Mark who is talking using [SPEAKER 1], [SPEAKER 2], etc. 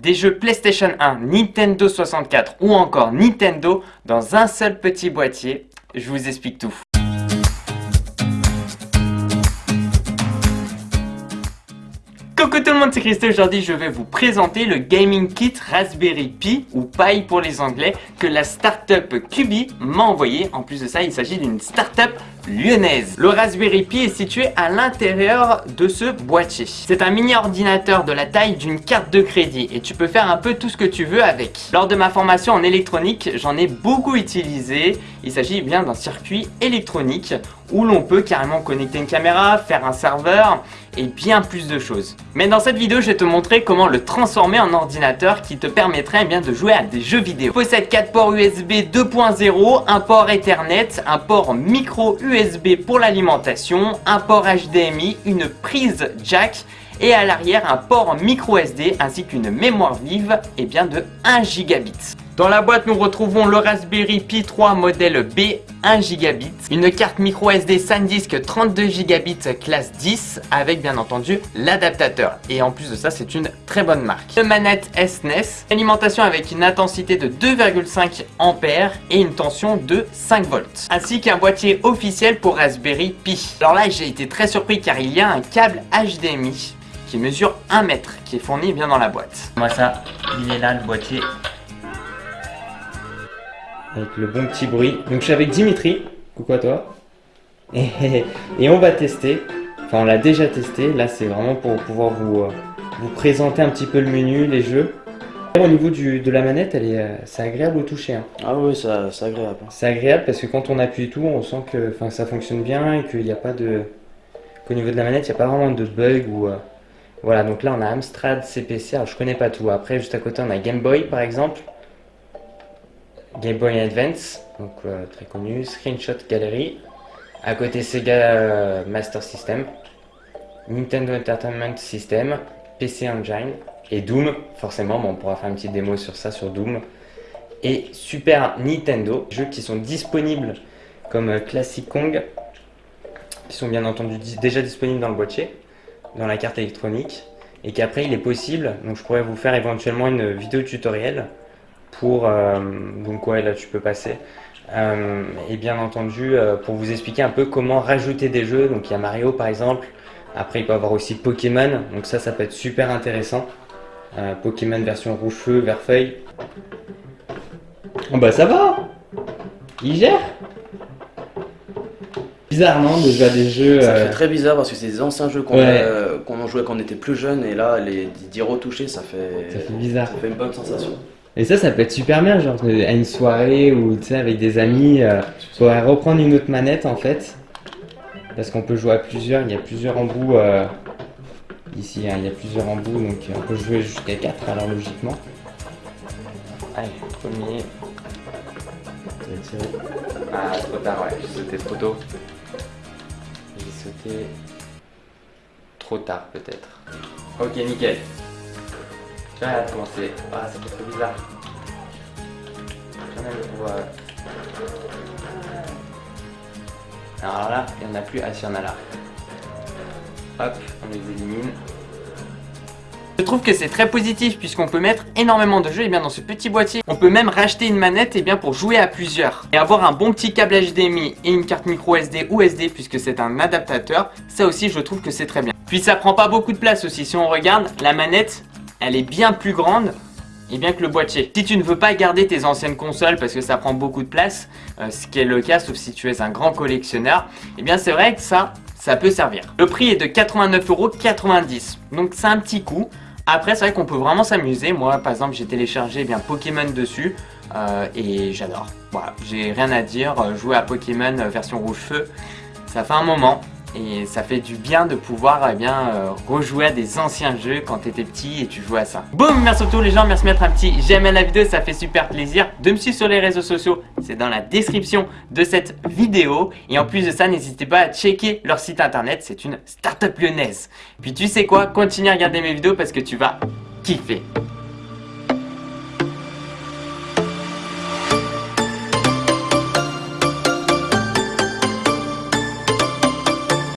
[SPEAKER 1] des jeux PlayStation 1, Nintendo 64 ou encore Nintendo dans un seul petit boîtier. Je vous explique tout. Coucou tout le monde, c'est Christo. Aujourd'hui, je vais vous présenter le Gaming Kit Raspberry Pi, ou Pi pour les anglais, que la startup Cubi m'a envoyé. En plus de ça, il s'agit d'une startup lyonnaise. Le Raspberry Pi est situé à l'intérieur de ce boîtier. C'est un mini ordinateur de la taille d'une carte de crédit et tu peux faire un peu tout ce que tu veux avec. Lors de ma formation en électronique, j'en ai beaucoup utilisé. Il s'agit bien d'un circuit électronique où l'on peut carrément connecter une caméra, faire un serveur et bien plus de choses. Mais dans cette vidéo, je vais te montrer comment le transformer en ordinateur qui te permettrait eh bien, de jouer à des jeux vidéo. Il possède 4 ports USB 2.0, un port Ethernet, un port micro USB pour l'alimentation, un port HDMI, une prise jack et à l'arrière un port micro SD ainsi qu'une mémoire vive et bien de 1 gigabit. Dans la boîte, nous retrouvons le Raspberry Pi 3 modèle B 1 gigabit, une carte micro SD SanDisk 32 gigabits classe 10 avec bien entendu l'adaptateur. Et en plus de ça, c'est une très bonne marque. Une manette SNES, alimentation avec une intensité de 2,5 ampères et une tension de 5 volts. Ainsi qu'un boîtier officiel pour Raspberry Pi. Alors là, j'ai été très surpris car il y a un câble HDMI qui mesure 1 mètre qui est fourni bien dans la boîte. Moi ça, il est là le boîtier avec le bon petit bruit. Donc je suis avec Dimitri, coucou à toi. Et, on va tester, enfin on l'a déjà testé, là c'est vraiment pour pouvoir vous, euh, vous présenter un petit peu le menu, les jeux. Au niveau du, de la manette, elle est, euh, c'est agréable au toucher. Hein.
[SPEAKER 2] Ah oui, c'est agréable.
[SPEAKER 1] C'est agréable parce que quand on appuie tout, on sent que ça fonctionne bien et qu'il n'y a pas de... qu'au niveau de la manette, il n'y a pas vraiment de bug ou... Euh, voilà, donc là on a Amstrad, CPC, alors je connais pas tout. Après, juste à côté, on a Game Boy par exemple. Game Boy Advance, donc euh, très connu, Screenshot Gallery, à côté Sega euh, Master System, Nintendo Entertainment System, PC Engine et Doom, forcément, on pourra faire une petite démo sur ça, sur Doom, et Super Nintendo, jeux qui sont disponibles comme euh, Classic Kong, qui sont bien entendu déjà disponibles dans le boîtier, dans la carte électronique, et qu'après il est possible, donc je pourrais vous faire éventuellement une vidéo tutoriel pour, euh, donc ouais là tu peux passer, euh, et bien entendu euh, pour vous expliquer un peu comment rajouter des jeux, donc il y a Mario par exemple, après il peut y avoir aussi Pokémon, donc ça ça peut être super intéressant, Pokémon version rouge feu, vert feuille, oh bah ça va, il gère Bizarre non de jouer à des jeux.
[SPEAKER 2] Ça fait très bizarre parce que c'est des anciens jeux qu'on a joué quand on était plus jeune et là les dire retoucher ça fait.
[SPEAKER 1] Ça fait bizarre.
[SPEAKER 2] Ça fait une bonne sensation.
[SPEAKER 1] Et ça, ça peut être super bien, genre à une soirée ou tu sais, avec des amis, euh, pourrait reprendre une autre manette en fait. Parce qu'on peut jouer à plusieurs, il y a plusieurs embouts euh, ici, hein, il y a plusieurs embouts, donc on peut jouer jusqu'à 4 alors logiquement. Allez, premier. Ah, trop tard, ouais, j'ai sauté trop tôt. J'ai sauté trop tard peut-être. Ok, nickel. Ah, comment Ah, c'est trop bizarre. Alors là, il n'y en a plus. Ah, si, y en a là. Hop, on les élimine. Je trouve que c'est très positif puisqu'on peut mettre énormément de jeux bien dans ce petit boîtier. On peut même racheter une manette et bien pour jouer à plusieurs. Et avoir un bon petit câble HDMI et une carte micro SD ou SD puisque c'est un adaptateur, ça aussi je trouve que c'est très bien. Puis ça prend pas beaucoup de place aussi. Si on regarde, la manette, elle est bien plus grande et bien que le boîtier. Si tu ne veux pas garder tes anciennes consoles parce que ça prend beaucoup de place, euh, ce qui est le cas sauf si tu es un grand collectionneur, et bien c'est vrai que ça, ça peut servir. Le prix est de 89,90€, donc c'est un petit coup. Après c'est vrai qu'on peut vraiment s'amuser, moi par exemple j'ai téléchargé eh bien Pokémon dessus euh, et j'adore. Voilà, j'ai rien à dire, euh, jouer à Pokémon version rouge feu, ça fait un moment, et ça fait du bien de pouvoir eh bien, euh, rejouer à des anciens jeux quand tu étais petit et tu jouais à ça. Boum, merci à tous les gens, merci de mettre un petit j'aime à la vidéo, ça fait super plaisir. De me suivre sur les réseaux sociaux, c'est dans la description de cette vidéo. Et en plus de ça, n'hésitez pas à checker leur site internet, c'est une start-up lyonnaise. Puis tu sais quoi, continue à regarder mes vidéos parce que tu vas kiffer.